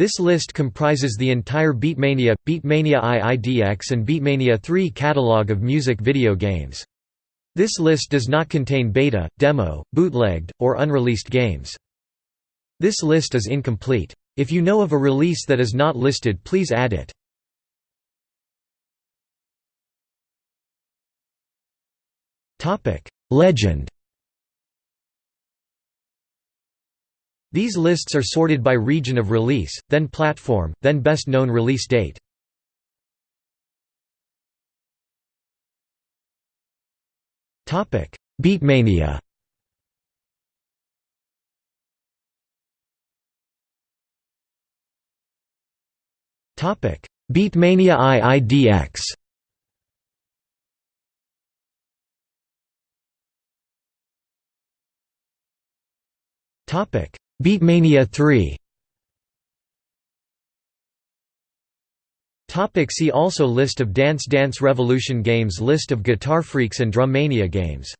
This list comprises the entire Beatmania, Beatmania IIDX and Beatmania 3 catalog of music video games. This list does not contain beta, demo, bootlegged, or unreleased games. This list is incomplete. If you know of a release that is not listed please add it. Legend These lists are sorted by region of release, then platform, then best known release date. Beatmania Beatmania IIDX Beatmania 3 Topic see also List of Dance Dance Revolution games List of Guitar Freaks and Drummania games